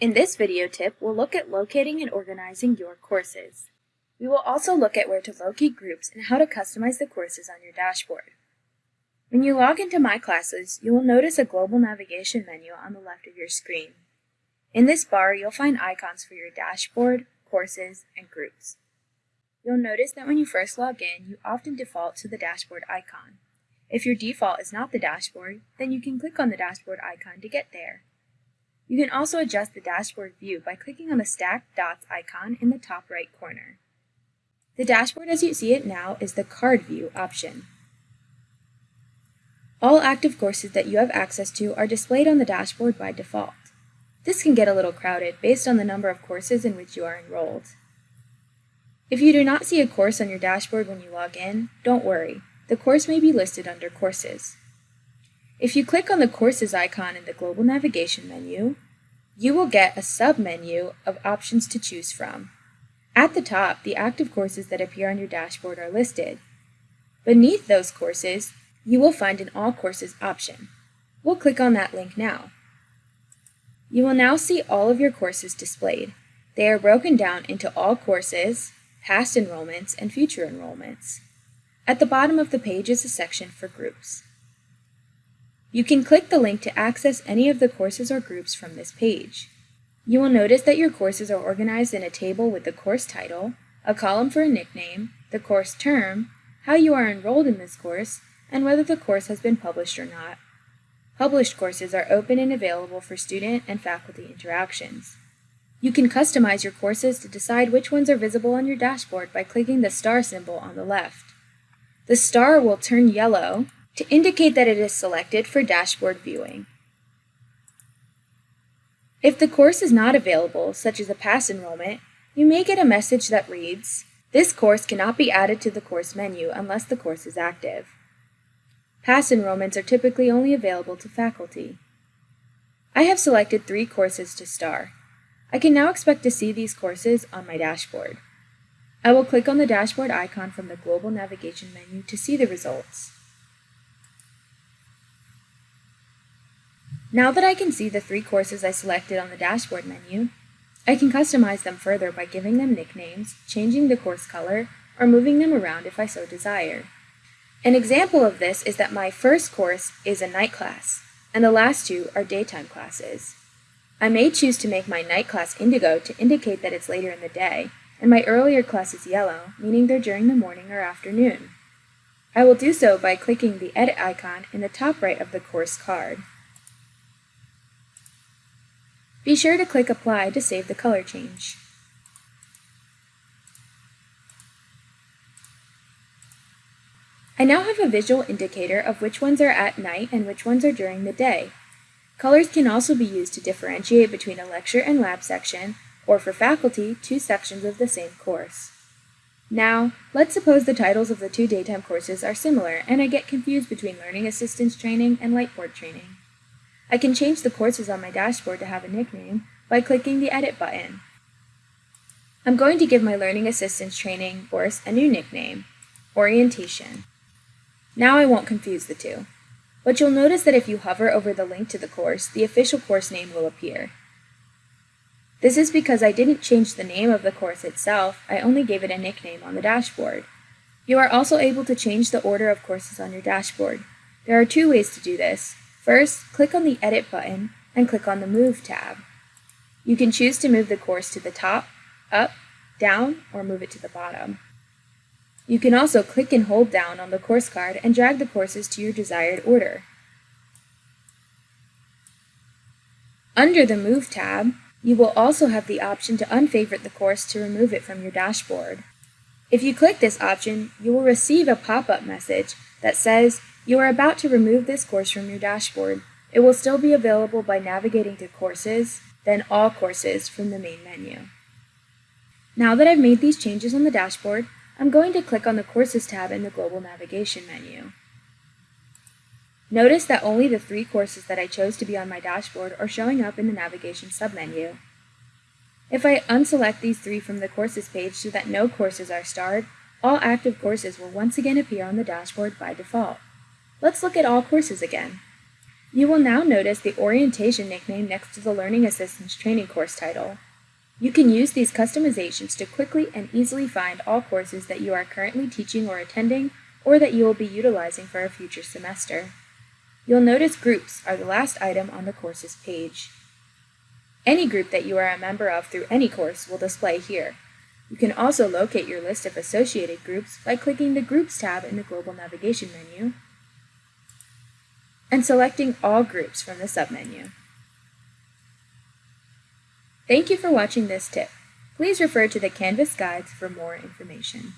In this video tip, we'll look at locating and organizing your courses. We will also look at where to locate groups and how to customize the courses on your dashboard. When you log into My Classes, you will notice a global navigation menu on the left of your screen. In this bar, you'll find icons for your dashboard, courses, and groups. You'll notice that when you first log in, you often default to the dashboard icon. If your default is not the dashboard, then you can click on the dashboard icon to get there. You can also adjust the dashboard view by clicking on the stacked dots icon in the top right corner. The dashboard as you see it now is the card view option. All active courses that you have access to are displayed on the dashboard by default. This can get a little crowded based on the number of courses in which you are enrolled. If you do not see a course on your dashboard when you log in, don't worry. The course may be listed under Courses. If you click on the Courses icon in the Global Navigation menu, you will get a sub-menu of options to choose from. At the top, the active courses that appear on your dashboard are listed. Beneath those courses, you will find an All Courses option. We'll click on that link now. You will now see all of your courses displayed. They are broken down into all courses, past enrollments, and future enrollments. At the bottom of the page is a section for groups. You can click the link to access any of the courses or groups from this page. You will notice that your courses are organized in a table with the course title, a column for a nickname, the course term, how you are enrolled in this course, and whether the course has been published or not. Published courses are open and available for student and faculty interactions. You can customize your courses to decide which ones are visible on your dashboard by clicking the star symbol on the left. The star will turn yellow to indicate that it is selected for dashboard viewing. If the course is not available, such as a pass enrollment, you may get a message that reads, This course cannot be added to the course menu unless the course is active. Pass enrollments are typically only available to faculty. I have selected three courses to star. I can now expect to see these courses on my dashboard. I will click on the dashboard icon from the Global Navigation menu to see the results. Now that I can see the three courses I selected on the dashboard menu, I can customize them further by giving them nicknames, changing the course color, or moving them around if I so desire. An example of this is that my first course is a night class, and the last two are daytime classes. I may choose to make my night class indigo to indicate that it's later in the day, and my earlier class is yellow, meaning they're during the morning or afternoon. I will do so by clicking the Edit icon in the top right of the course card. Be sure to click Apply to save the color change. I now have a visual indicator of which ones are at night and which ones are during the day. Colors can also be used to differentiate between a lecture and lab section, or for faculty, two sections of the same course. Now, let's suppose the titles of the two daytime courses are similar and I get confused between Learning Assistance Training and Lightboard Training. I can change the courses on my dashboard to have a nickname by clicking the Edit button. I'm going to give my Learning Assistance Training course a new nickname, Orientation. Now I won't confuse the two. But you'll notice that if you hover over the link to the course, the official course name will appear. This is because I didn't change the name of the course itself, I only gave it a nickname on the dashboard. You are also able to change the order of courses on your dashboard. There are two ways to do this. First, click on the Edit button and click on the Move tab. You can choose to move the course to the top, up, down, or move it to the bottom. You can also click and hold down on the course card and drag the courses to your desired order. Under the Move tab, you will also have the option to unfavorite the course to remove it from your dashboard. If you click this option, you will receive a pop-up message that says you are about to remove this course from your dashboard. It will still be available by navigating to Courses, then All Courses from the main menu. Now that I've made these changes on the dashboard, I'm going to click on the Courses tab in the Global Navigation menu. Notice that only the three courses that I chose to be on my dashboard are showing up in the Navigation submenu. If I unselect these three from the Courses page so that no courses are starred, all active courses will once again appear on the dashboard by default. Let's look at all courses again. You will now notice the orientation nickname next to the Learning Assistance training course title. You can use these customizations to quickly and easily find all courses that you are currently teaching or attending, or that you will be utilizing for a future semester. You'll notice groups are the last item on the courses page. Any group that you are a member of through any course will display here. You can also locate your list of associated groups by clicking the Groups tab in the Global Navigation menu and selecting All Groups from the submenu. Thank you for watching this tip. Please refer to the Canvas guides for more information.